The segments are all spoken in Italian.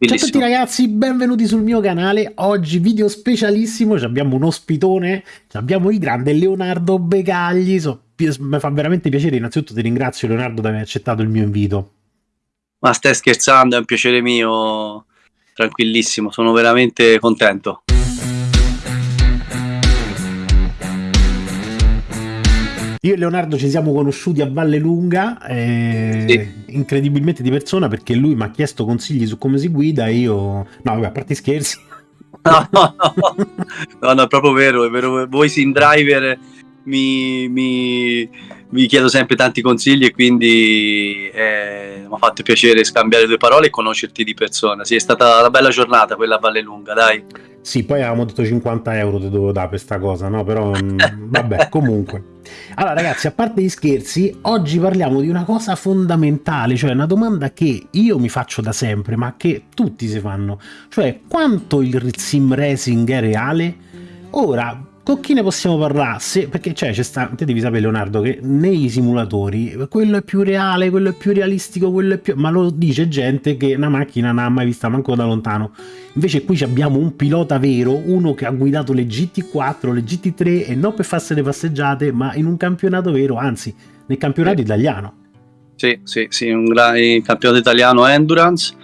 Ciao a tutti ragazzi, benvenuti sul mio canale. Oggi video specialissimo, abbiamo un ospitone, abbiamo il grande Leonardo Begagli. So, mi fa veramente piacere, innanzitutto ti ringrazio Leonardo di aver accettato il mio invito. Ma stai scherzando, è un piacere mio, tranquillissimo, sono veramente contento. Io e Leonardo ci siamo conosciuti a Valle Lunga, eh, sì. incredibilmente di persona, perché lui mi ha chiesto consigli su come si guida e io... No, vabbè, a parte scherzi. No, no, no, no, no è proprio vero, è vero. Voi in driver mi, mi, mi, chiedo sempre tanti consigli e quindi eh, mi ha fatto piacere scambiare due parole e conoscerti di persona. Sì, è stata una bella giornata quella a Valle Lunga, dai. Sì, poi avevamo detto 50 euro ti dovevo dare per questa cosa, no? Però mm, vabbè, comunque. Allora ragazzi, a parte gli scherzi, oggi parliamo di una cosa fondamentale, cioè una domanda che io mi faccio da sempre, ma che tutti si fanno. Cioè, quanto il sim racing è reale? Ora, con chi ne possiamo parlare? Se, perché cioè, c'è sta, te devi sapere Leonardo che nei simulatori quello è più reale, quello è più realistico, quello è più... ma lo dice gente che una macchina non ha mai vista manco da lontano. Invece qui abbiamo un pilota vero, uno che ha guidato le GT4, le GT3 e non per farsi le passeggiate, ma in un campionato vero, anzi nel campionato italiano. Sì, sì, sì, un gran campionato italiano Endurance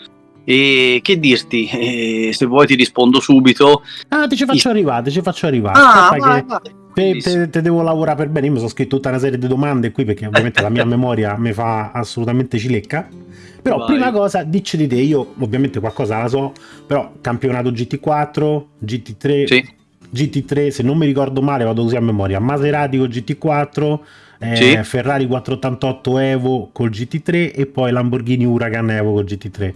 e che dirti, eh, se vuoi ti rispondo subito. Ah, ti ci faccio I... arrivare, ti ci faccio arrivare. Ah, vai, vai. Te, te, te, devo lavorare per bene. Io mi sono scritto tutta una serie di domande qui perché ovviamente la mia memoria mi fa assolutamente cilecca. Però vai. prima cosa, dici di te, io ovviamente qualcosa la so, però campionato GT4, GT3, sì. GT3, se non mi ricordo male vado così a memoria, Maserati con GT4, eh, sì. Ferrari 488 Evo col GT3 e poi Lamborghini Huracan Evo col GT3.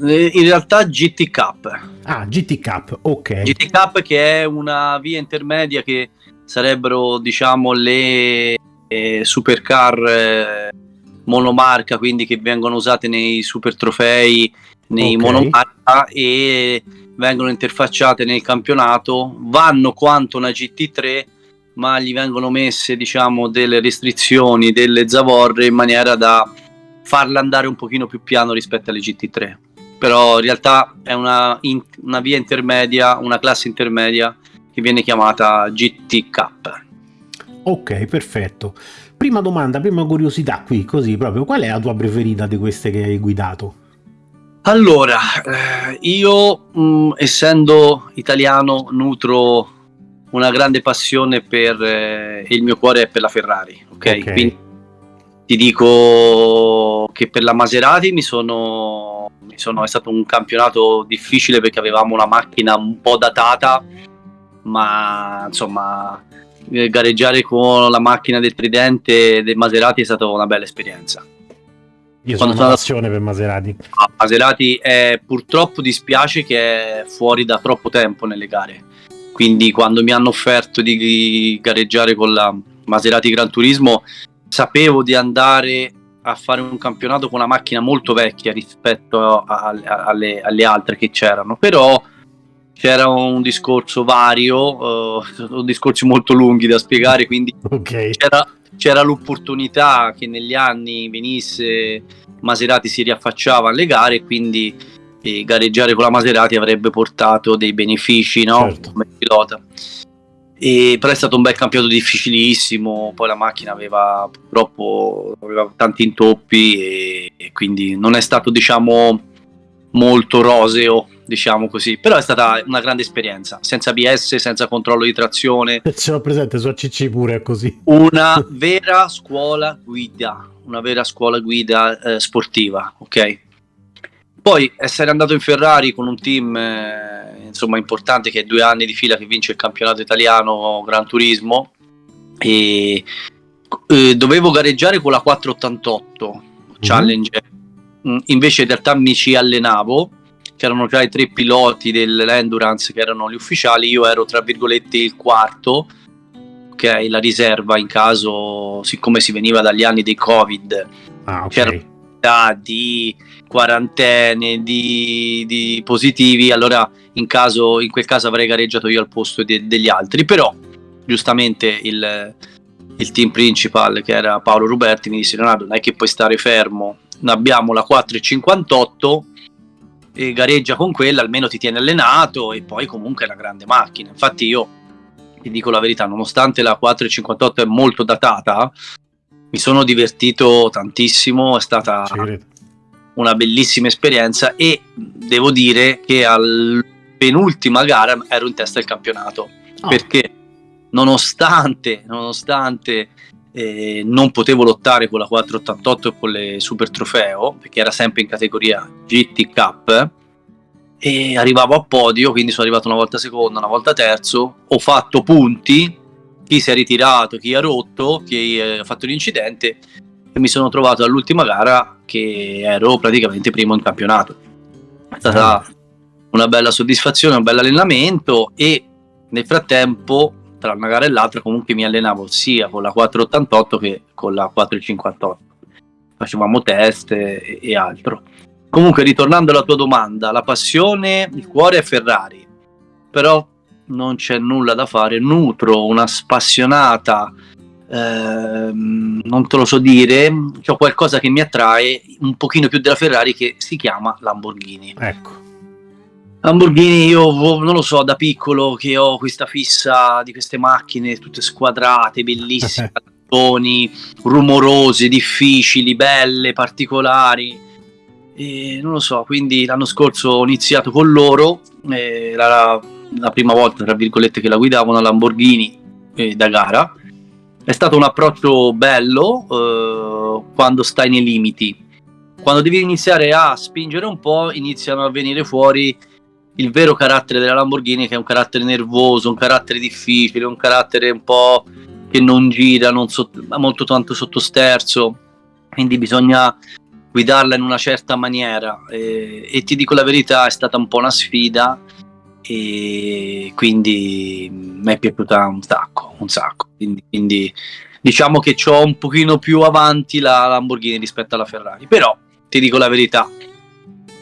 Eh, in realtà GT Cup. Ah, GT Cup, ok. GT Cup che è una via intermedia che sarebbero, diciamo, le eh, supercar eh, monomarca, quindi che vengono usate nei super trofei, nei okay. monomarca e vengono interfacciate nel campionato, vanno quanto una GT3 ma gli vengono messe diciamo delle restrizioni, delle zavorre in maniera da farla andare un pochino più piano rispetto alle GT3 però in realtà è una, in, una via intermedia, una classe intermedia che viene chiamata GT Cup. Ok, perfetto. Prima domanda, prima curiosità qui, così proprio, qual è la tua preferita di queste che hai guidato? Allora, eh, io mh, mm, essendo italiano nutro una grande passione per eh, il mio cuore è per la Ferrari, ok? okay. Quindi ti dico che per la Maserati mi sono, mi sono, è stato un campionato difficile perché avevamo una macchina un po' datata, ma insomma gareggiare con la macchina del Tridente del Maserati è stata una bella esperienza. Io sono una passione per Maserati. Ah, Maserati è, purtroppo dispiace che è fuori da troppo tempo nelle gare. Quindi quando mi hanno offerto di gareggiare con la Maserati Gran Turismo sapevo di andare a fare un campionato con una macchina molto vecchia rispetto a, a, alle, alle, altre che c'erano, però c'era un discorso vario, uh, discorsi molto lunghi da spiegare, quindi okay. c'era, c'era l'opportunità che negli anni venisse Maserati si riaffacciava alle gare e quindi eh, gareggiare con la Maserati avrebbe portato dei benefici no? certo. come pilota. E, però è stato un bel campionato difficilissimo, poi la macchina aveva purtroppo aveva tanti intoppi e, e quindi non è stato diciamo molto roseo, diciamo così, però è stata una grande esperienza, senza ABS, senza controllo di trazione. Ce l'ho presente su ACC pure è così. Una vera scuola guida, una vera scuola guida eh, sportiva, ok? Poi essere andato in Ferrari con un team eh, insomma importante che è due anni di fila che vince il campionato italiano Gran Turismo e eh, dovevo gareggiare con la 488 mm-hmm. Challenge, mm, invece in realtà mi ci allenavo, c'erano già i tre piloti dell'Endurance che erano gli ufficiali, io ero tra virgolette il quarto, ok, la riserva in caso, siccome si veniva dagli anni dei Covid, ah, okay. C'era di quarantene, di, di, positivi, allora in, caso, in quel caso avrei gareggiato io al posto de, degli altri. Però giustamente il, il, team principal, che era Paolo Ruberti, mi disse Leonardo non è che puoi stare fermo, abbiamo la 4,58 e gareggia con quella, almeno ti tiene allenato e poi comunque è una grande macchina. Infatti io ti dico la verità, nonostante la 458 è molto datata, mi sono divertito tantissimo, è stata una bellissima esperienza e devo dire che al penultima gara ero in testa del campionato oh. perché nonostante, nonostante eh, non potevo lottare con la 488 e con le super trofeo perché era sempre in categoria GT Cup e arrivavo a podio quindi sono arrivato una volta secondo una volta terzo ho fatto punti chi si è ritirato chi ha rotto chi ha fatto l'incidente e mi sono trovato all'ultima gara che ero praticamente primo in campionato. È stata una bella soddisfazione un bel allenamento e nel frattempo tra una gara e l'altra comunque mi allenavo sia con la 488 che con la 458 facevamo test e, e altro. Comunque ritornando alla tua domanda la passione il cuore è Ferrari. Però non c'è nulla da fare nutro una spassionata ehm, non te lo so dire c'è qualcosa che mi attrae un pochino più della Ferrari che si chiama Lamborghini ecco Lamborghini io non lo so da piccolo che ho questa fissa di queste macchine tutte squadrate, bellissime, rumorose, difficili, belle, particolari. E non lo so, quindi l'anno scorso ho iniziato con loro, era la, la prima volta tra virgolette che la guidavo una Lamborghini eh, da gara. È stato un approccio bello eh, quando stai nei limiti. Quando devi iniziare a spingere un po', iniziano a venire fuori il vero carattere della Lamborghini che è un carattere nervoso, un carattere difficile, un carattere un po' che non gira, non so, molto tanto sottosterzo, quindi bisogna guidarla in una certa maniera e, e, ti dico la verità è stata un po' una sfida e quindi mi è piaciuta un sacco, un sacco, quindi, quindi diciamo che ho un pochino più avanti la Lamborghini rispetto alla Ferrari, però ti dico la verità,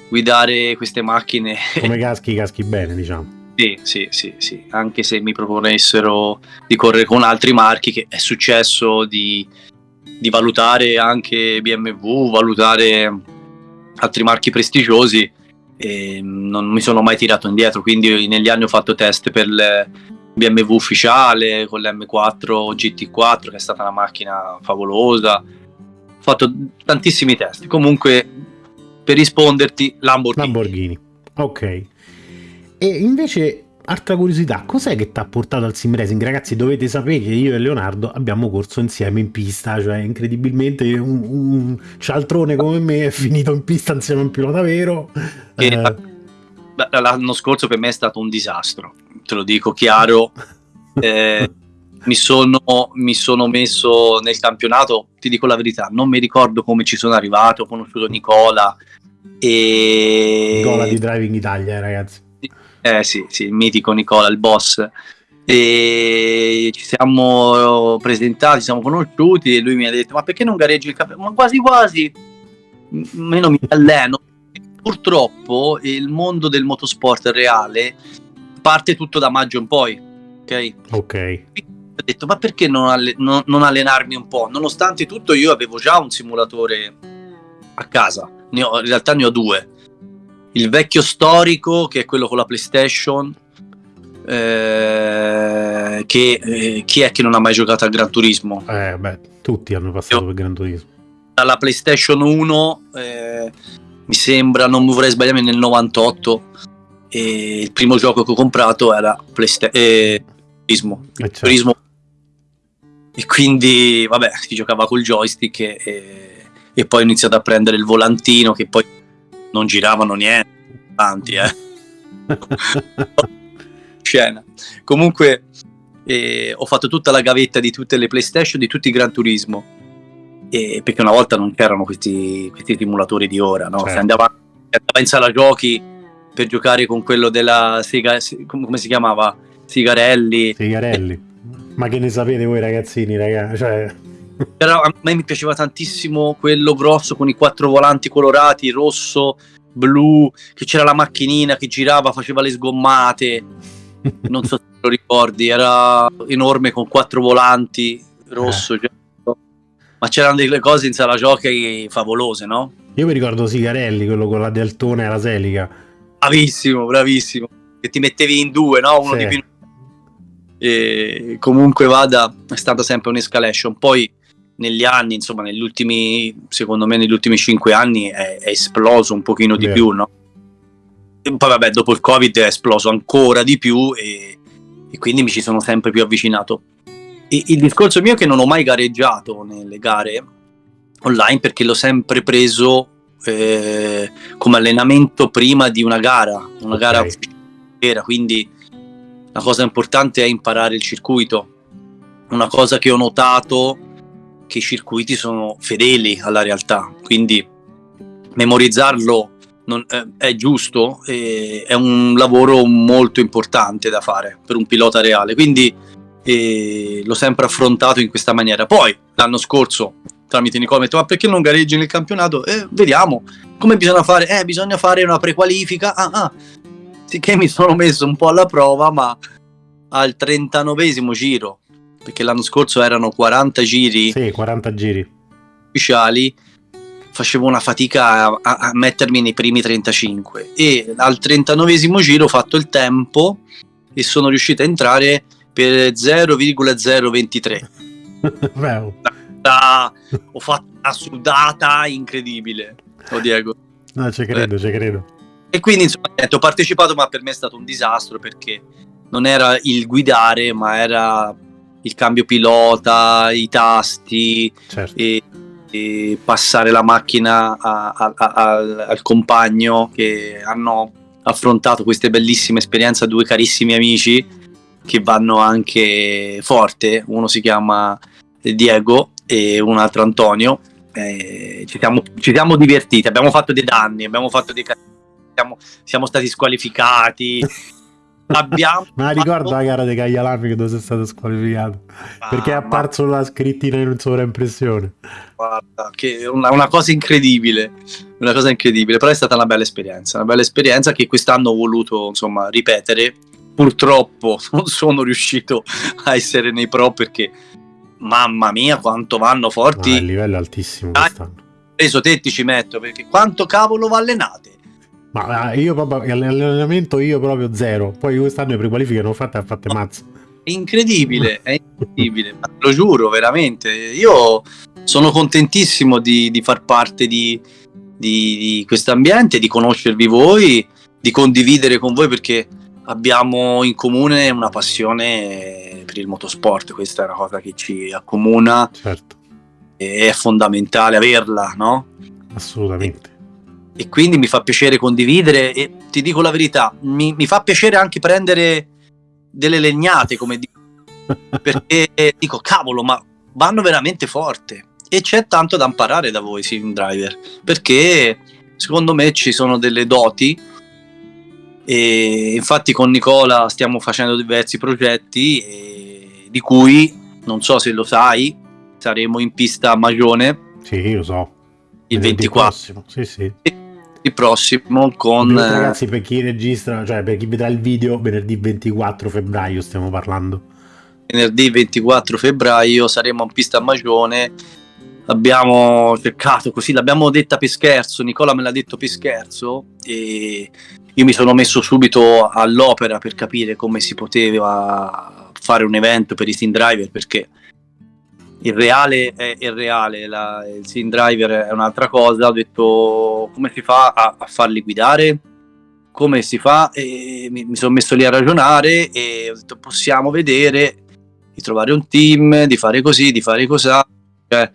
guidare queste macchine. Come caschi, caschi bene, diciamo. Sì, sì, sì, sì, anche se mi proponessero di correre con altri marchi, che è successo di, di valutare anche BMW, valutare altri marchi prestigiosi, e non mi sono mai tirato indietro, quindi negli anni ho fatto test per il BMW ufficiale, con l'M4 GT4, che è stata una macchina favolosa, ho fatto tantissimi test, comunque per risponderti Lamborghini. Lamborghini, ok. E invece, altra curiosità, cos'è che ti ha portato al sim racing? Ragazzi, dovete sapere che io e Leonardo abbiamo corso insieme in pista, cioè incredibilmente un, un cialtrone come me è finito in pista insieme a un pilota vero. Eh. L'anno scorso per me è stato un disastro, te lo dico chiaro. eh, mi sono, mi sono, messo nel campionato, ti dico la verità, non mi ricordo come ci sono arrivato, ho conosciuto Nicola, e... Nicola di Driving Italia, ragazzi. Eh sì, sì, il mitico Nicola, il boss. E ci siamo presentati, siamo conosciuti e lui mi ha detto ma perché non gareggi il campionato? Ma quasi quasi, meno mi alleno. Purtroppo il mondo del motorsport reale parte tutto da maggio in poi, ok? Ok. Ho detto ma perché non, alle- non, non allenarmi un po'? Nonostante tutto io avevo già un simulatore a casa ho, in realtà ne ho due. Il vecchio storico, che è quello con la PlayStation, eh, che eh, chi è che non ha mai giocato a Gran Turismo? Eh, beh, tutti hanno passato Io, per Gran Turismo. Dalla PlayStation 1, eh, mi sembra, non mi vorrei sbagliare, nel 98, il primo gioco che ho comprato era Playsta- eh, Turismo. Eh, certo. Turismo. E quindi, vabbè, si giocava col joystick e e poi ho iniziato a prendere il volantino che poi non giravano niente, tanti eh. Scena. Comunque eh, ho fatto tutta la gavetta di tutte le PlayStation, di tutti i Gran Turismo. Eh, perché una volta non c'erano questi, questi simulatori di ora, no? Certo. Si, andava, andava, in sala giochi per giocare con quello della Siga, come si chiamava? Sigarelli. Sigarelli. Ma che ne sapete voi ragazzini, ragazzi? Cioè... Però a me mi piaceva tantissimo quello grosso con i quattro volanti colorati, rosso, blu, che c'era la macchinina che girava, faceva le sgommate. Non so se lo ricordi, era enorme con quattro volanti, rosso, eh. ma c'erano delle cose in sala giochi favolose, no? Io mi ricordo Sigarelli, quello con la deltone e la selica Bravissimo, bravissimo. Che ti mettevi in due, no? Uno Sì. di più. E comunque vada, è stata sempre un'escalation. Poi negli anni, insomma, negli ultimi, secondo me, negli ultimi cinque anni è, è esploso un pochino di Vero. più, no? E poi vabbè, dopo il Covid è esploso ancora di più e, e quindi mi ci sono sempre più avvicinato. E il discorso mio è che non ho mai gareggiato nelle gare online perché l'ho sempre preso eh, come allenamento prima di una gara, una Ok. gara vera, quindi la cosa importante è imparare il circuito. Una cosa che ho notato che i circuiti sono fedeli alla realtà, quindi memorizzarlo non- eh, è giusto, e è un lavoro molto importante da fare per un pilota reale, quindi eh, l'ho sempre affrontato in questa maniera. Poi l'anno scorso tramite Nicola mi ho detto ma perché non gareggi nel campionato? Eh, vediamo come bisogna fare? Eh, bisogna fare una prequalifica. Ah, ah. Sicché mi sono messo un po' alla prova, ma al 39esimo giro, perché l'anno scorso erano 40 giri Sì, 40 giri. ufficiali, facevo una fatica a, a- mettermi nei primi 35 e al 39esimo giro ho fatto il tempo e sono riuscito a entrare per 0,023. Beh, oh. Da- ho fatto una sudata incredibile, oh Diego. no, ci credo, ci credo. E quindi insomma ho partecipato, ma per me è stato un disastro perché non era il guidare, ma era il cambio pilota, i tasti Certo. e, e passare la macchina a- a- a- al, compagno che hanno affrontato queste bellissime esperienze a due carissimi amici che vanno anche forte. Uno si chiama Diego e un altro Antonio. Eh, ci, siamo, ci siamo divertiti, abbiamo fatto dei danni, abbiamo fatto dei siamo, siamo stati squalificati. abbiamo Ma ricordo la gara di Caglialami che dove sei stato squalificato perché è Ah, apparso la scrittina in sovraimpressione. Guarda, che è una, una cosa incredibile, una cosa incredibile, però è stata una bella esperienza, una bella esperienza che quest'anno ho voluto insomma ripetere. Purtroppo non sono riuscito a essere nei pro perché mamma mia quanto vanno Ma forti. il livello è altissimo Ah. quest'anno. Preso te ti ci metto perché quanto cavolo va allenate? Ma eh, io proprio l'allenamento io proprio zero. Poi quest'anno le prequalifiche non ho fatte, ha fatte mazza. È incredibile, è incredibile, ma te lo giuro veramente. Io sono contentissimo di, di far parte di, di, di questo ambiente, di conoscervi voi, di condividere con voi perché abbiamo in comune una passione per il motorsport. Questa è una cosa che ci accomuna Certo, e è fondamentale averla, no? assolutamente. E quindi mi fa piacere condividere e ti dico la verità, mi, mi fa piacere anche prendere delle legnate, come dico, perché dico cavolo, ma vanno veramente forte e c'è tanto da imparare da voi sim driver, perché secondo me ci sono delle doti e infatti con Nicola stiamo facendo diversi progetti di cui non so se lo sai, saremo in pista a Magione Sì, lo so. il Venerdì 24 prossimo. Sì, sì. Prossimo con Ovviamente, eh, ragazzi, per chi registra, cioè per chi vedrà il video, venerdì 24 febbraio stiamo parlando. venerdì 24 febbraio saremo in pista a Magione abbiamo cercato così l'abbiamo detta per scherzo Nicola me l'ha detto per scherzo e io mi sono messo subito all'opera per capire come si poteva fare un evento per i Steam Driver perché il reale è il reale la- il Steam Driver è un'altra cosa ho detto come si fa a, a farli guidare come si fa e mi, mi sono messo lì a ragionare e ho detto possiamo vedere di trovare un team, di fare così, di fare così, cioè,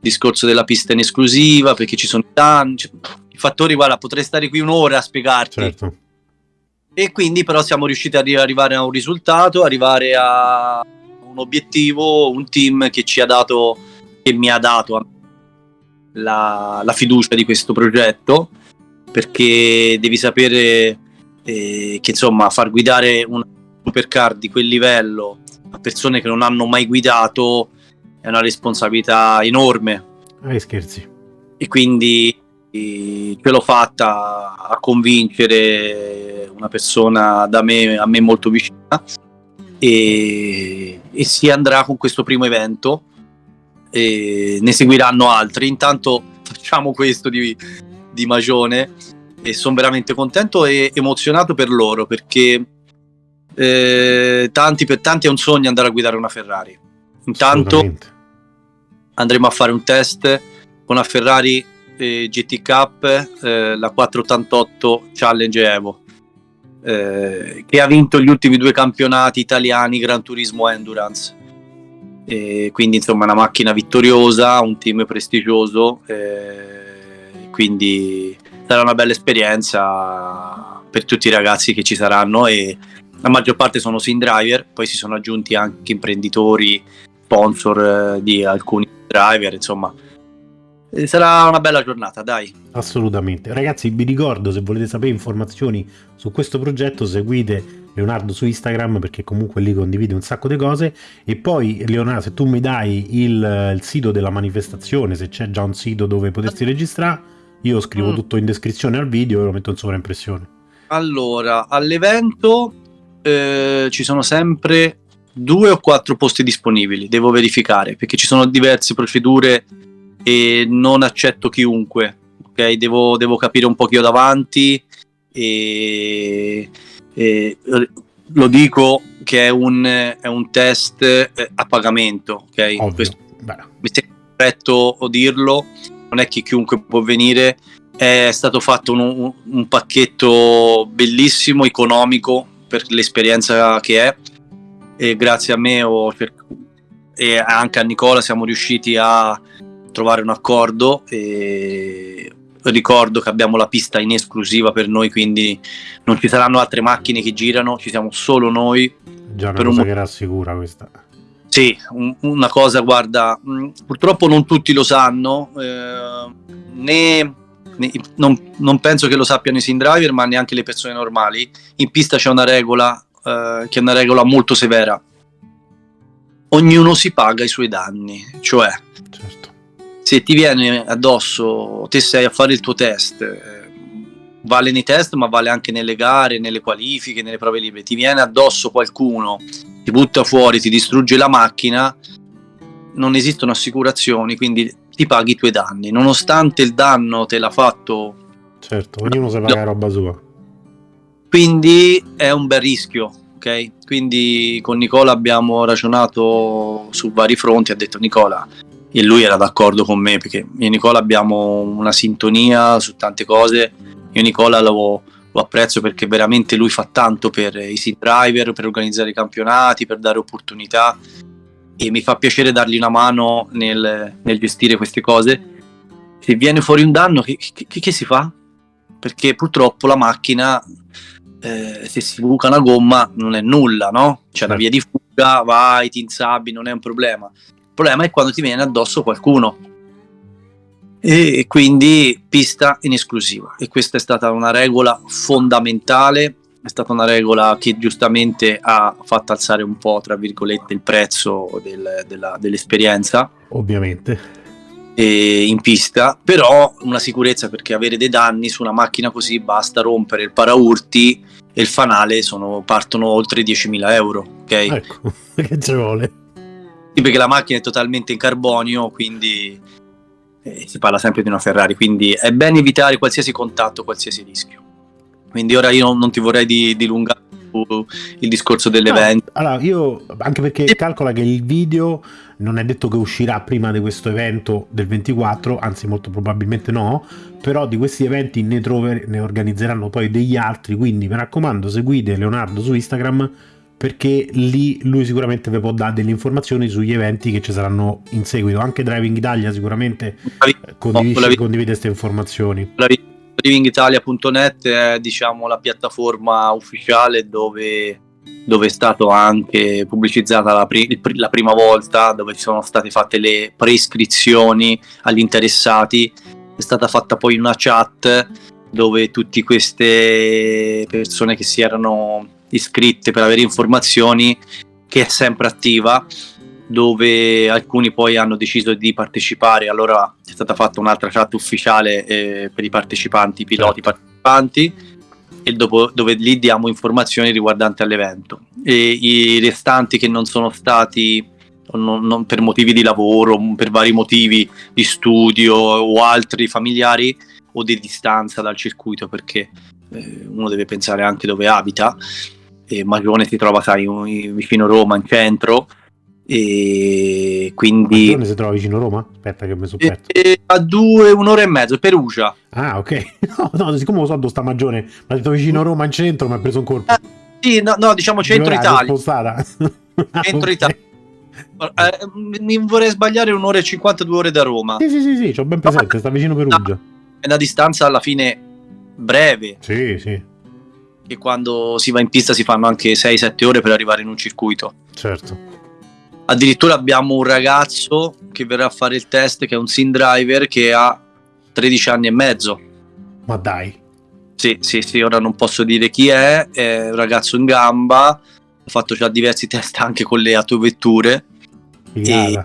discorso della pista in esclusiva, perché ci sono tanti cioè, i fattori, guarda, potrei stare qui un'ora a spiegarti. Certo. E quindi però siamo riusciti ad arri- arrivare a un risultato, arrivare a un obiettivo, un team che ci ha dato, che mi ha dato la, la fiducia di questo progetto, perché devi sapere eh, che insomma far guidare un supercar di quel livello a persone che non hanno mai guidato è una responsabilità enorme Eh, scherzi. e quindi eh, ce l'ho fatta a convincere una persona da me, a me molto vicina e, e si andrà con questo primo evento e ne seguiranno altri. Intanto facciamo questo di, di Magione e sono veramente contento e emozionato per loro perché eh, tanti per tanti è un sogno andare a guidare una Ferrari. Intanto andremo a fare un test con una Ferrari eh, GT Cup, eh, la 488 Challenge Evo, eh, che ha vinto gli ultimi due campionati italiani Gran Turismo Endurance. E quindi insomma una macchina vittoriosa, un team prestigioso, eh, quindi sarà una bella esperienza per tutti i ragazzi che ci saranno e la maggior parte sono sim driver, poi si sono aggiunti anche imprenditori, sponsor eh, di alcuni driver, insomma. Eh, sarà una bella giornata, dai. Assolutamente. Ragazzi, vi ricordo, se volete sapere informazioni su questo progetto, seguite Leonardo su Instagram perché comunque lì condivide un sacco di cose. E poi, Leonardo, se tu mi dai il, il sito della manifestazione, se c'è già un sito dove potersi registrare, io scrivo mm. tutto in descrizione al video e lo metto in sovraimpressione. Allora, all'evento eh, ci sono sempre due o quattro posti disponibili, devo verificare, perché ci sono diverse procedure e non accetto chiunque, ok? Devo, devo capire un po' chi ho davanti e, e lo dico che è un, è un test eh, a pagamento, ok? Ovvio. Mi sembra corretto dirlo, non è che chiunque può venire, è stato fatto un, un pacchetto bellissimo, economico, per l'esperienza che è e grazie a me per, e anche a Nicola siamo riusciti a trovare un accordo e ricordo che abbiamo la pista in esclusiva per noi quindi non ci saranno altre macchine che girano ci siamo solo noi già una per cosa un... che rassicura questa sì, un, una cosa guarda mh, purtroppo non tutti lo sanno eh, né non, non, penso che lo sappiano i sim driver, ma neanche le persone normali. In pista c'è una regola eh, che è una regola molto severa. Ognuno si paga i suoi danni, cioè. Se ti viene addosso, te sei a fare il tuo test, eh, vale nei test, ma vale anche nelle gare, nelle qualifiche, nelle prove libere. Ti viene addosso qualcuno, ti butta fuori, ti distrugge la macchina, non esistono assicurazioni, quindi ti paghi i tuoi danni, nonostante il danno te l'ha fatto. Certo, ognuno si paga roba sua. Quindi è un bel rischio, ok? Quindi con Nicola abbiamo ragionato su vari fronti, ha detto Nicola, e lui era d'accordo con me perché io e Nicola abbiamo una sintonia su tante cose. Io e Nicola lo, lo apprezzo perché veramente lui fa tanto per i sim driver, per organizzare i campionati, per dare opportunità e mi fa piacere dargli una mano nel, nel gestire queste cose. Se viene fuori un danno, che, che, che si fa? Perché purtroppo la macchina, eh, se si buca una gomma, non è nulla, no? C'è una certo. via di fuga, vai, ti insabbi, non è un problema. Il problema è quando ti viene addosso qualcuno. E quindi pista in esclusiva. E questa è stata una regola fondamentale è stata una regola che giustamente ha fatto alzare un po', tra virgolette, il prezzo del, della, dell'esperienza. Ovviamente. in pista, però una sicurezza perché avere dei danni su una macchina così basta rompere il paraurti e il fanale sono, partono oltre 10.000 euro. Ok? Ecco, che ci vuole. Sì, perché la macchina è totalmente in carbonio, quindi eh, si parla sempre di una Ferrari, quindi è bene evitare qualsiasi contatto, qualsiasi rischio. Quindi ora io non, ti vorrei dilungare il discorso dell'evento. No, allora, io anche perché sì. calcola che il video non è detto che uscirà prima di questo evento del 24, anzi molto probabilmente no, però di questi eventi ne, trover- ne organizzeranno poi degli altri, quindi mi raccomando seguite Leonardo su Instagram perché lì lui sicuramente vi può dare delle informazioni sugli eventi che ci saranno in seguito. Anche Driving Italia sicuramente condivide queste informazioni. Drivingitalia.net è diciamo, la piattaforma ufficiale dove, dove, è stato anche pubblicizzata la, pri- la, prima volta, dove sono state fatte le prescrizioni agli interessati. È stata fatta poi una chat dove tutte queste persone che si erano iscritte per avere informazioni, che è sempre attiva, dove alcuni poi hanno deciso di partecipare, allora è stata fatta un'altra chat ufficiale eh, per i partecipanti, i piloti certo. partecipanti, e dopo, dove lì diamo informazioni riguardanti all'evento. E i restanti che non sono stati non, non per motivi di lavoro, per vari motivi di studio o altri familiari, o di distanza dal circuito perché eh, uno deve pensare anche dove abita e Magione si trova sai, vicino Roma in centro e quindi Magione si trova vicino Roma? aspetta che mi sono perso a due un'ora e mezzo Perugia ah ok no, no siccome lo so dove sta Magione ma detto vicino Roma in centro mi ha preso un colpo eh, sì no, no diciamo centro Italia spostata centro Italia eh, mi vorrei sbagliare un'ora e 52 ore da Roma. Sì, sì, sì, sì, c'ho ben presente, sta vicino Perugia. È una distanza alla fine breve. Sì, sì. Che quando si va in pista si fanno anche 6-7 ore per arrivare in un circuito. Certo. Addirittura abbiamo un ragazzo che verrà a fare il test, che è un sim driver, che ha 13 anni e mezzo. Ma dai. Sì, sì, sì, ora non posso dire chi è, è un ragazzo in gamba, ho fatto già diversi test anche con le autovetture e,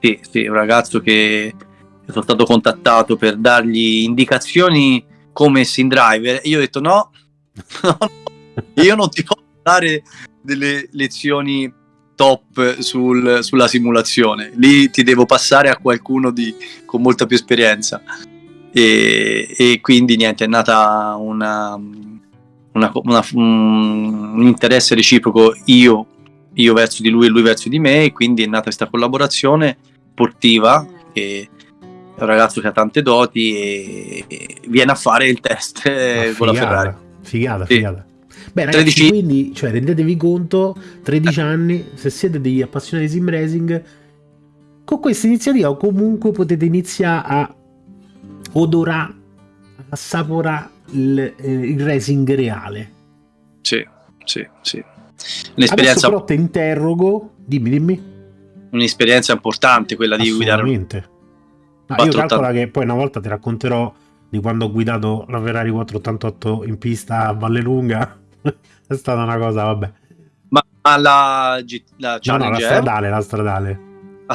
sì, sì, un ragazzo che sono stato contattato per dargli indicazioni come sim driver. Io ho detto no, no, io non ti posso dare delle lezioni top sul, sulla simulazione. Lì ti devo passare a qualcuno di, con molta più esperienza. E, e quindi niente, è nata una, una, una, un interesse reciproco io io verso di lui e lui verso di me e quindi è nata questa collaborazione sportiva che è un ragazzo che ha tante doti e, viene a fare il test con la Ferrari. Figata, sì. figata. Beh, ragazzi, 13... quindi cioè, rendetevi conto, 13 anni, se siete degli appassionati di sim racing, con questa iniziativa comunque potete iniziare a odorare, assaporare il, eh, il racing reale. Sì, sì, sì. Un'esperienza... Adesso però ti interrogo, dimmi, dimmi. Un'esperienza importante quella di guidare. No, io calcola che poi una volta ti racconterò di quando ho guidato la Ferrari 488 in pista a Vallelunga. è stata una cosa, vabbè. Ma, ma la, la no, no, la stradale, la stradale.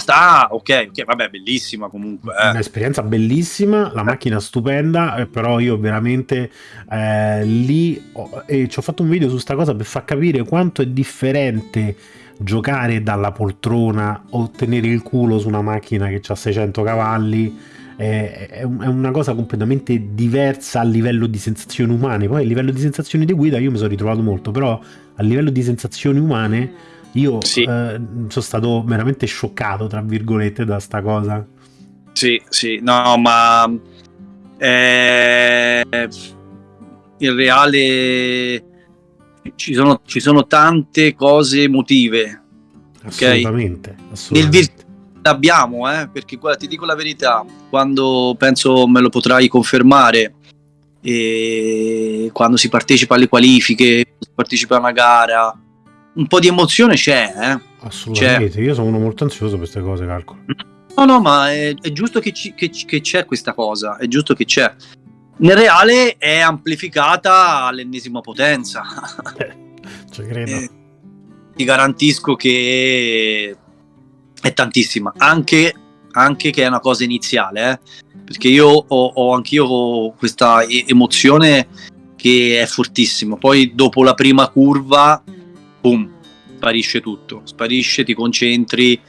Ah, ok, ok, vabbè, bellissima comunque. Eh. Un'esperienza bellissima, la macchina stupenda, eh, però io veramente eh, lì ho, e ci ho fatto un video su sta cosa per far capire quanto è differente giocare dalla poltrona o tenere il culo su una macchina che ha 600 cavalli. È, è una cosa completamente diversa a livello di sensazioni umane. Poi a livello di sensazioni di guida io mi sono ritrovato molto, però a livello di sensazioni umane io sì. eh, sono stato veramente scioccato, tra virgolette, da sta cosa. Sì, sì, no, ma eh, in reale ci sono, ci sono tante cose emotive. Assolutamente. Okay? assolutamente. Nel abbiamo, eh, perché guarda, ti dico la verità, quando penso me lo potrai confermare, quando si partecipa alle qualifiche, si partecipa a una gara, un po' di emozione c'è. Eh? Assolutamente, c'è. io sono uno molto ansioso per queste cose, calcolo. No, no, ma è, è giusto che, ci, che, che, c'è questa cosa, è giusto che c'è. Nel reale è amplificata all'ennesima potenza. Eh, ci credo. Eh, ti garantisco che è tantissima, anche, anche che è una cosa iniziale, eh? perché io ho, ho anch'io questa emozione che è fortissima. Poi dopo la prima curva boom, sparisce tutto, sparisce, ti concentri,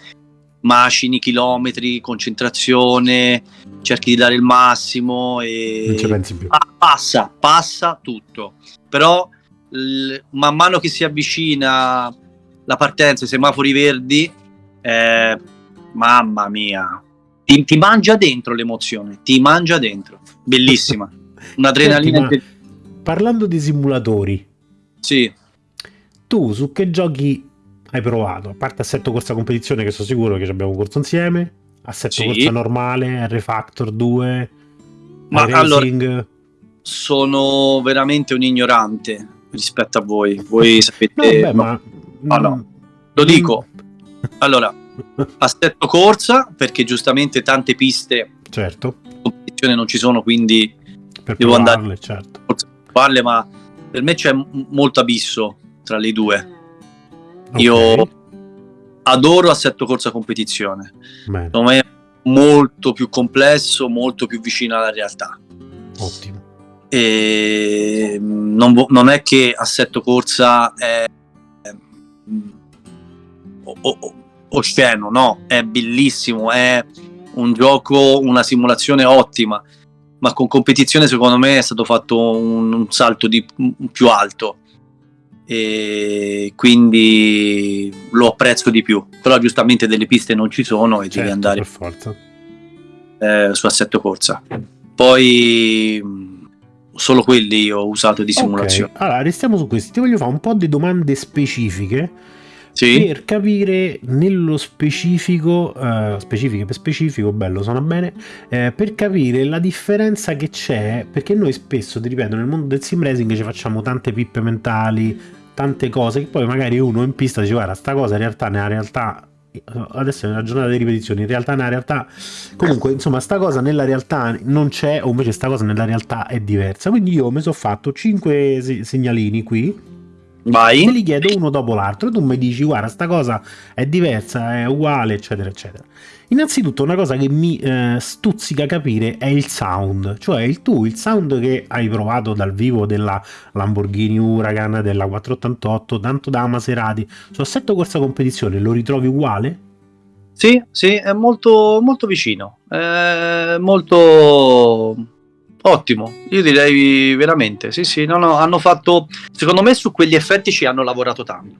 macini chilometri, concentrazione, cerchi di dare il massimo e non ci pensi più. Ah, passa, passa tutto. Però l- man mano che si avvicina la partenza, i semafori verdi, eh, mamma mia, ti, ti, mangia dentro l'emozione, ti mangia dentro. Bellissima. Un'adrenalina. Senti, parlando di simulatori. Sì tu su che giochi hai provato? A parte assetto corsa competizione, che sono sicuro che ci abbiamo corso insieme, assetto sì. corsa normale, R-Factor 2, ma allora sono veramente un ignorante rispetto a voi. Voi sapete. No, beh, ma... no, no. Lo dico. Allora, assetto corsa, perché giustamente tante piste certo. competizione non ci sono, quindi per devo provarle, andare certo. a ma per me c'è molto abisso tra le due. Okay. Io adoro assetto corsa competizione. Bene. Secondo me è molto più complesso, molto più vicino alla realtà. Ottimo. E non, non è che assetto corsa è osceno, no, è bellissimo, è un gioco, una simulazione ottima, ma con competizione secondo me è stato fatto un, un salto di, un più alto. E quindi lo apprezzo di più. Però giustamente delle piste non ci sono e certo, devi andare per forza. Eh, su assetto corsa. Poi solo quelli ho usato di simulazione. okay. allora restiamo su questi. Ti voglio fare un po' di domande specifiche sì. per capire nello specifico, uh, specifiche per specifico, bello, suona bene, eh, per capire la differenza che c'è, perché noi spesso, ti ripeto, nel mondo del sim racing ci facciamo tante pippe mentali, tante cose che poi magari uno in pista dice guarda sta cosa in realtà nella realtà adesso è una giornata di ripetizioni in realtà nella realtà comunque insomma sta cosa nella realtà non c'è o invece sta cosa nella realtà è diversa quindi io mi sono fatto 5 segnalini qui Vai. Te li chiedo uno dopo l'altro e tu mi dici guarda sta cosa è diversa, è uguale eccetera eccetera. Innanzitutto una cosa che mi eh, stuzzica capire è il sound, cioè il tu, il sound che hai provato dal vivo della Lamborghini Huracan, della 488, tanto da Maserati, su assetto corsa competizione lo ritrovi uguale? Sì, sì, è molto, molto vicino, è molto Ottimo, io direi veramente, sì sì, no, no, hanno fatto, secondo me su quegli effetti ci hanno lavorato tanto.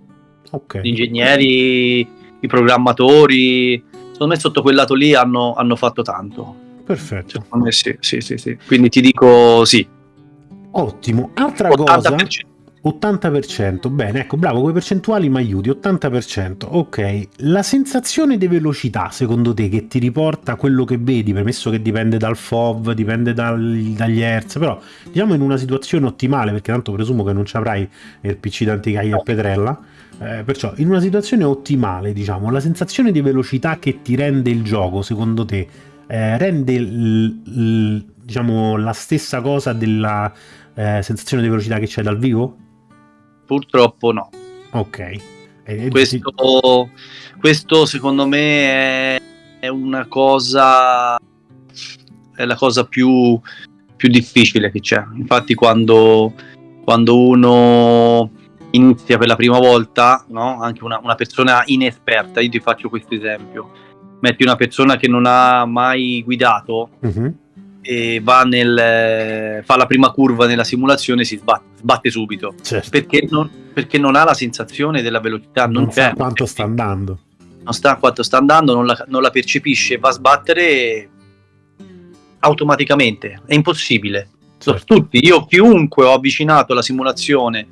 Ok. Gli ingegneri, i programmatori, secondo me sotto quel lato lì hanno, hanno fatto tanto. Perfetto. Secondo me sì, sì, sì, sì. Quindi ti dico sì. Ottimo. Altra 80%. cosa 80%, bene, ecco, bravo, quei percentuali mi aiuti, 80%, ok. La sensazione di velocità, secondo te, che ti riporta quello che vedi, premesso che dipende dal FOV, dipende dal, dagli Hertz, però diciamo in una situazione ottimale, perché tanto presumo che non ci avrai il PC d'anticaglia a Petrella, eh, perciò in una situazione ottimale, diciamo, la sensazione di velocità che ti rende il gioco, secondo te, eh, rende l, l, diciamo, la stessa cosa della eh, sensazione di velocità che c'è dal vivo? Purtroppo no. Ok. Questo, questo secondo me è, è, una cosa, è la cosa più, più difficile che c'è. Infatti quando, quando uno inizia per la prima volta, no? anche una, una, persona inesperta, io ti faccio questo esempio, metti una persona che non ha mai guidato, uh-huh e va nel, fa la prima curva nella simulazione si sbatte, sbatte subito. Certo. perché, non, perché, non, ha la sensazione della velocità non, non sa quanto sta andando. Non sa quanto sta andando non la, non la percepisce va a sbattere automaticamente. È impossibile. Certo. tutti io chiunque ho avvicinato la simulazione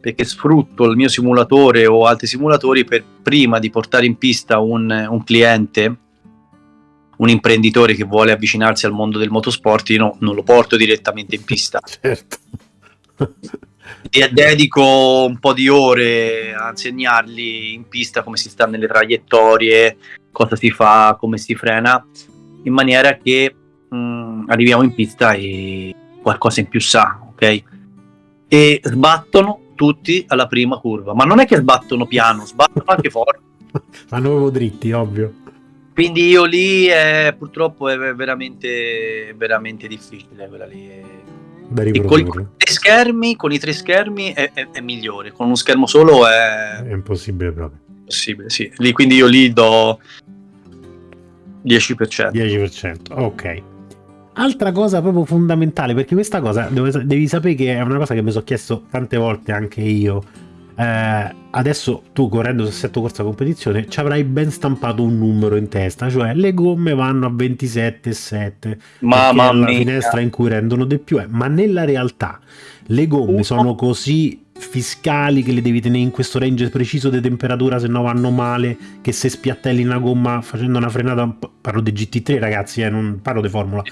perché sfrutto il mio simulatore o altri simulatori per prima di portare in pista un, un cliente un imprenditore che vuole avvicinarsi al mondo del motorsport, io no, non lo porto direttamente in pista. Certo. e dedico un po' di ore a insegnargli in pista come si sta nelle traiettorie, cosa si fa, come si frena, in maniera che mh, mm, arriviamo in pista e qualcosa in più sa, ok? E sbattono tutti alla prima curva, ma non è che sbattono piano, sbattono anche forte. Fanno proprio dritti, ovvio. Quindi io lì è, purtroppo è veramente, veramente difficile quella lì. E con i tre schermi, con i tre schermi è, è, è, migliore, con uno schermo solo è... È impossibile proprio. Possibile, sì. Lì, quindi io lì do 10%. 10%, ok. Altra cosa proprio fondamentale, perché questa cosa devi sapere che è una cosa che mi sono chiesto tante volte anche io eh, adesso tu correndo assetto corsa competizione ci avrai ben stampato un numero in testa, cioè le gomme vanno a 27,7 Mamma è la mia. finestra in cui rendono di più, eh. ma nella realtà le gomme uh. sono così fiscali che le devi tenere in questo range preciso di temperatura se no vanno male che se spiattelli una gomma facendo una frenata parlo di GT3 ragazzi eh, non parlo di formula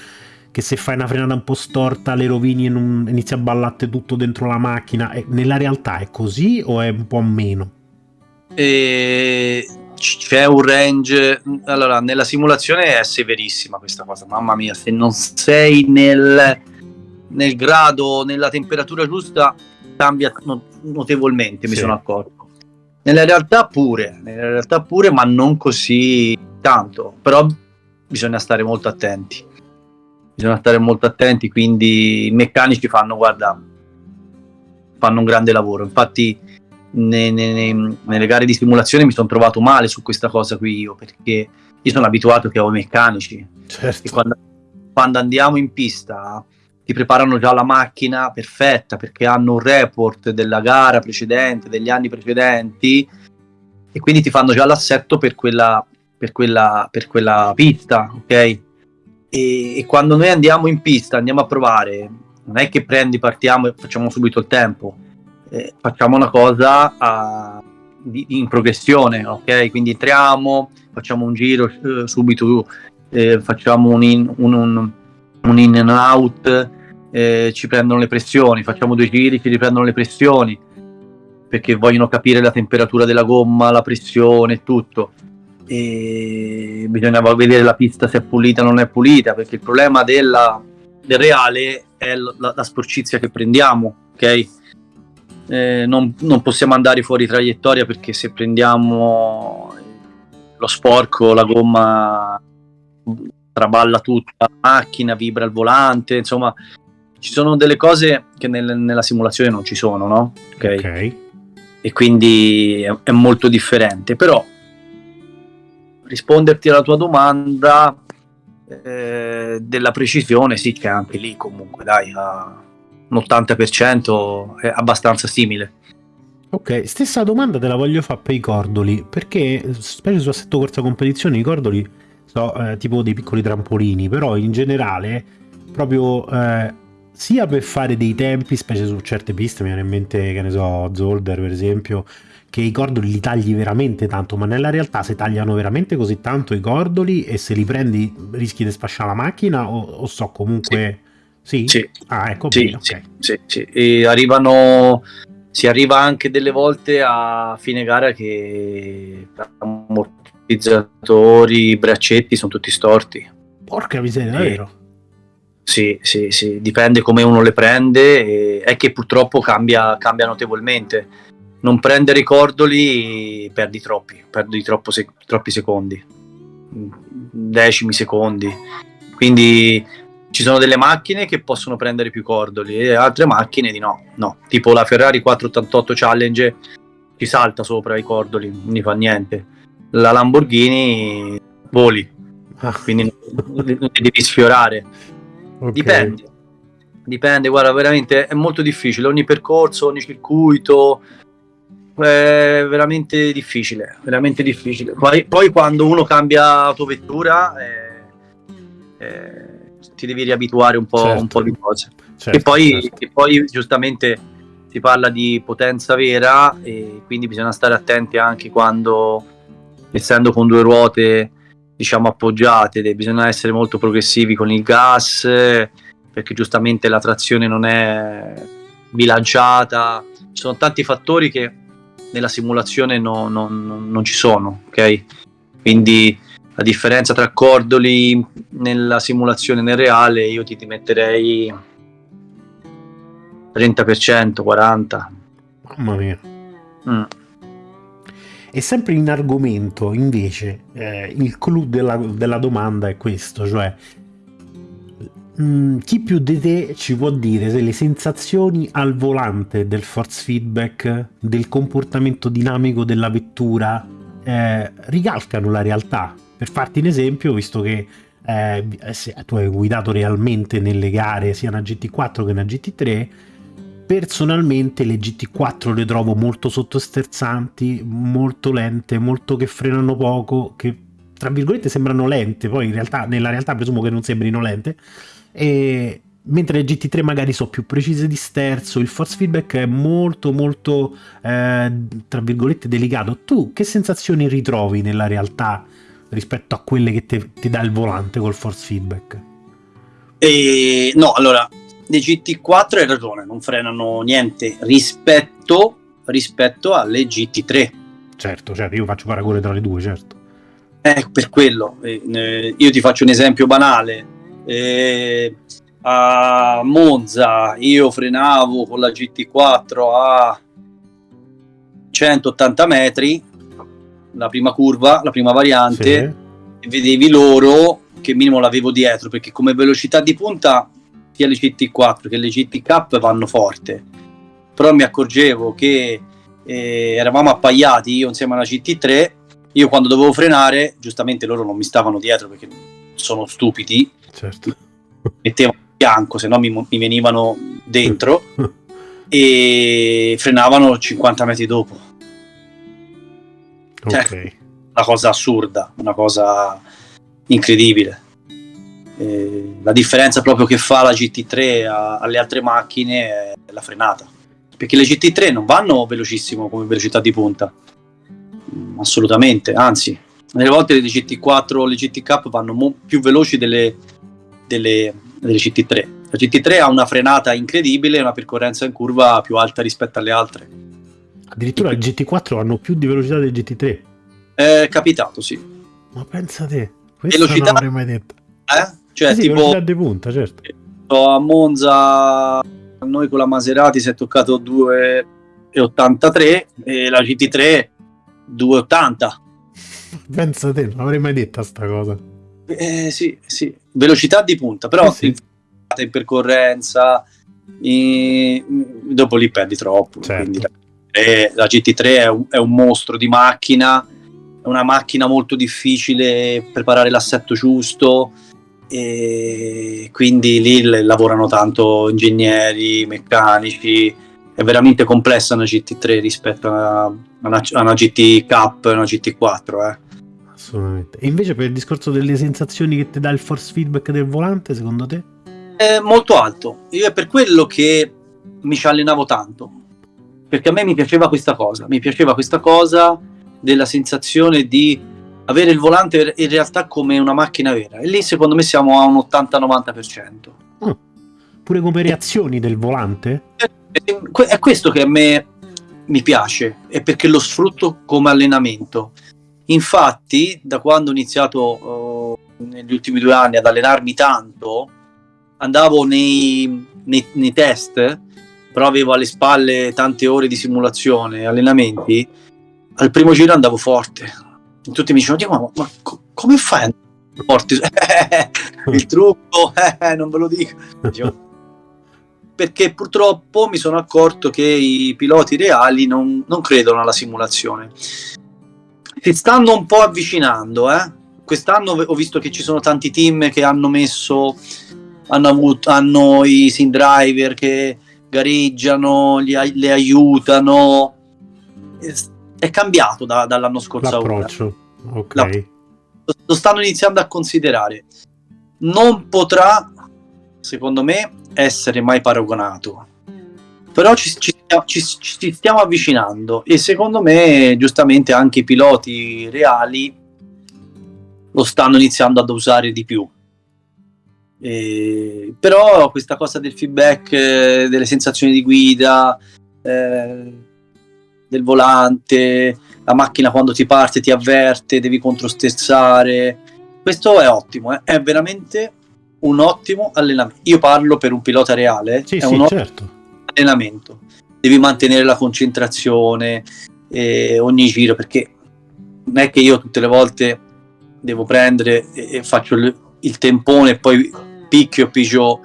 che se fai una frenata un po' storta le rovini e non inizia a ballare tutto dentro la macchina. E nella realtà è così o è un po' meno? E c'è un range. Allora, nella simulazione è severissima questa cosa. Mamma mia, se non sei nel, nel grado, nella temperatura giusta, cambia notevolmente. Mi sì. sono accorto. Nella realtà pure, nella realtà pure, ma non così tanto. Però bisogna stare molto attenti bisogna stare molto attenti, quindi i meccanici fanno, guarda, fanno un grande lavoro. Infatti ne, ne, nelle gare di simulazione mi sono trovato male su questa cosa qui io, perché io sono abituato che ho i meccanici. Certo. Quando, quando andiamo in pista ti preparano già la macchina perfetta perché hanno un report della gara precedente, degli anni precedenti e quindi ti fanno già l'assetto per quella, per quella, per quella pista, ok? E, e, quando noi andiamo in pista, andiamo a provare, non è che prendi, partiamo e facciamo subito il tempo, eh, facciamo una cosa a, di, in progressione, ok? Quindi entriamo, facciamo un giro eh, subito, eh, facciamo un in, un, un, un in and out, eh, ci prendono le pressioni, facciamo due giri, ci riprendono le pressioni, perché vogliono capire la temperatura della gomma, la pressione e tutto. E bisognava vedere la pista se è pulita o non è pulita, perché il problema della, del reale è la, la, sporcizia che prendiamo, ok? Eh, non, non, possiamo andare fuori traiettoria perché se prendiamo lo sporco, la gomma traballa tutta la macchina, vibra il volante, insomma ci sono delle cose che nel, nella simulazione non ci sono, no? Ok. okay. E quindi è, è, molto differente. Però risponderti alla tua domanda eh, della precisione, sì, c'è anche lì comunque, dai, un 80% è abbastanza simile. Ok, stessa domanda te la voglio fare per i cordoli, perché specie su assetto corsa competizione i cordoli sono eh, tipo dei piccoli trampolini, però in generale proprio eh, sia per fare dei tempi, specie su certe piste, mi viene in mente, che ne so, Zolder per esempio, che i cordoli li tagli veramente tanto, ma nella realtà se tagliano veramente così tanto i cordoli e se li prendi rischi di sfasciare la macchina o, o so comunque... Sì? Sì. Ah, ecco sì, bene, okay. sì, sì, E arrivano... Si arriva anche delle volte a fine gara che ammortizzatori, braccetti sono tutti storti. Porca miseria, davvero? Sì, sì, sì, dipende come uno le prende, è che purtroppo cambia, cambia notevolmente. Non prendere i cordoli perdi troppi, perdi se- troppi secondi, decimi secondi. Quindi ci sono delle macchine che possono prendere più cordoli e altre macchine di no, no. Tipo la Ferrari 488 Challenge ci salta sopra i cordoli, non gli fa niente. La Lamborghini voli, ah. quindi non devi sfiorare Okay. Dipende. Dipende, guarda, veramente è molto difficile. Ogni percorso, ogni circuito è veramente difficile. Veramente difficile. Poi, poi quando uno cambia autovettura, eh, eh, ti devi riabituare un po', certo. un po di cose. Certo, e, poi, certo. e poi, giustamente, si parla di potenza vera, e quindi bisogna stare attenti anche quando, essendo con due ruote diciamo appoggiate, bisogna essere molto progressivi con il gas perché giustamente la trazione non è bilanciata, ci sono tanti fattori che nella simulazione no, no, no, non ci sono, ok? Quindi la differenza tra cordoli nella simulazione e nel reale io ti, ti metterei 30%, 40%. Mamma mia. Mm. E sempre in argomento, invece, eh, il clou della, della, domanda è questo, cioè mh, mm, chi più di te ci può dire se le sensazioni al volante del force feedback, del comportamento dinamico della vettura, eh, ricalcano la realtà? Per farti un esempio, visto che eh, tu hai guidato realmente nelle gare sia una GT4 che una GT3, personalmente le GT4 le trovo molto sottosterzanti, molto lente, molto che frenano poco, che tra virgolette sembrano lente, poi in realtà nella realtà presumo che non sembrino lente, e mentre le GT3 magari sono più precise di sterzo, il force feedback è molto molto eh, tra virgolette delicato. Tu che sensazioni ritrovi nella realtà rispetto a quelle che ti dà il volante col force feedback? E, no, allora dei GT4 hai ragione, non frenano niente rispetto, rispetto alle GT3. Certo, certo, io faccio paragone tra le due, certo. Eh, per quello, eh, io ti faccio un esempio banale. Eh, a Monza io frenavo con la GT4 a 180 metri, la prima curva, la prima variante, sì. e vedevi loro che minimo l'avevo dietro, perché come velocità di punta sia le GT4 che le GT vanno forte, però mi accorgevo che eh, eravamo appaiati io insieme alla GT3, io quando dovevo frenare, giustamente loro non mi stavano dietro perché sono stupidi, certo. mettevano a fianco, se no mi, mi venivano dentro e frenavano 50 metri dopo. Cioè, Ok. una cosa assurda, una cosa incredibile. Eh, la differenza proprio che fa la GT3 a- alle altre macchine è la frenata. Perché le GT3 non vanno velocissimo come velocità di punta. Mm, Assolutamente, anzi, nelle volte le GT4 le GT Cup vanno mo- più veloci delle, delle, delle GT3. La GT3 ha una frenata incredibile e una percorrenza in curva più alta rispetto alle altre. Addirittura il GT4 hanno più di velocità del GT3. È capitato, sì. Ma pensa te, questo Velocità- non l'avrei mai detto. Eh? Cioè, Eh sì, tipo, velocità di punta, certo. a Monza noi con la Maserati si è toccato 2,83 e la GT3 2,80 Pensa te, non l'avrei mai detta sta cosa. eh, sì, sì, velocità di punta però Eh sì. in, in percorrenza e- dopo lì perdi troppo Certo. la, eh, la GT3 è un, è un mostro di macchina è una macchina molto difficile preparare l'assetto giusto e quindi lì lavorano tanto ingegneri, meccanici, è veramente complessa una GT3 rispetto a una, a una GT Cup e una GT4. Eh. Assolutamente. E invece per il discorso delle sensazioni che ti dà il force feedback del volante, secondo te? È molto alto, io è per quello che mi ci allenavo tanto, perché a me mi piaceva questa cosa, mi piaceva questa cosa della sensazione di avere il volante in realtà come una macchina vera e lì secondo me siamo a un 80-90%. Pure come reazioni del volante? E È questo che a me mi piace, è perché lo sfrutto come allenamento. Infatti, da quando ho iniziato eh, negli ultimi due anni ad allenarmi tanto, andavo nei, nei- nei test, però avevo alle spalle tante ore di simulazione, allenamenti. Al primo giro andavo forte. E tutti mi dicevano: "Diego, ma, ma co- come fai ad andare forte? Il trucco, non ve lo dico. Perché purtroppo mi sono accorto che i piloti reali non, non credono alla simulazione. Si stanno un po' avvicinando, eh. Quest'anno ho visto che ci sono tanti team che hanno messo, hanno, avuto, hanno i sim driver che gareggiano, li, le aiutano. È- cambiato da- dall'anno scorso L'approccio. Ok. La- lo stanno iniziando a considerare. Non potrà, secondo me, essere mai paragonato. Però ci, ci- ci- ci stiamo avvicinando e secondo me, giustamente, anche i piloti reali lo stanno iniziando ad usare di più. E- però questa cosa del feedback, eh, delle sensazioni di guida, eh, del volante, la macchina quando ti parte ti avverte, devi controsterzare. Questo è ottimo, eh. è veramente un ottimo allenamento. Io parlo per un pilota reale, Sì, è sì, un ottimo certo. allenamento. Devi mantenere la concentrazione eh, ogni giro perché non è che io tutte le volte devo prendere e, e faccio il, il tempone e poi picchio pigio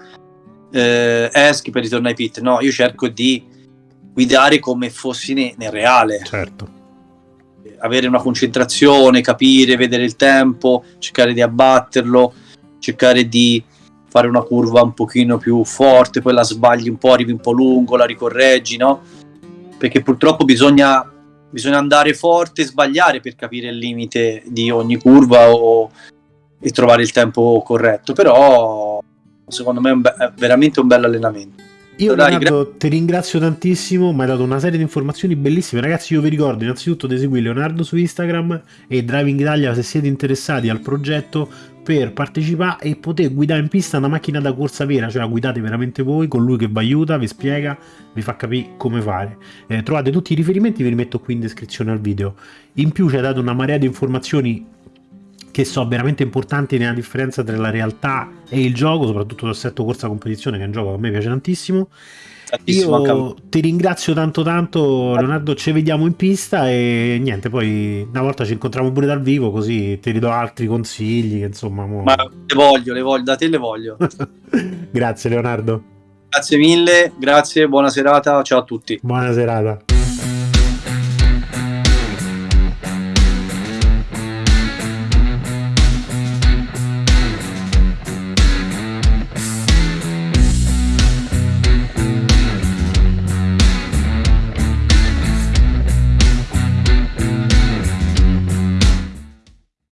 eh, eschi per ritornare ai pit. No, io cerco di guidare come fossi ne- nel reale Certo. avere una concentrazione, capire, vedere il tempo, cercare di abbatterlo, cercare di fare una curva un pochino più forte, poi la sbagli un po', arrivi un po' lungo, la ricorreggi, no? Perché purtroppo bisogna, bisogna andare forte e sbagliare per capire il limite di ogni curva o, e trovare il tempo corretto, però secondo me è, un be- è veramente un bel allenamento. Io Leonardo ti ringrazio tantissimo, mi hai dato una serie di informazioni bellissime. Ragazzi, io vi ricordo innanzitutto di seguire Leonardo su Instagram e Driving Italia se siete interessati al progetto per partecipare e poter guidare in pista una macchina da corsa vera, cioè la guidate veramente voi, con lui che vi aiuta, vi spiega, vi fa capire come fare. Eh, trovate tutti i riferimenti, vi li metto qui in descrizione al video. In più ci ha dato una marea di informazioni che so veramente importanti nella differenza tra la realtà e il gioco, soprattutto l'assetto corsa competizione, che è un gioco che a me piace tantissimo. Tantissimo. Io ti ringrazio tanto tanto Leonardo, ci vediamo in pista e niente, poi una volta ci incontriamo pure dal vivo così ti ridò altri consigli, insomma... mo- Ma le voglio, le voglio, da te le voglio. Grazie Leonardo, Grazie mille, grazie, buona serata, ciao a tutti. buona serata.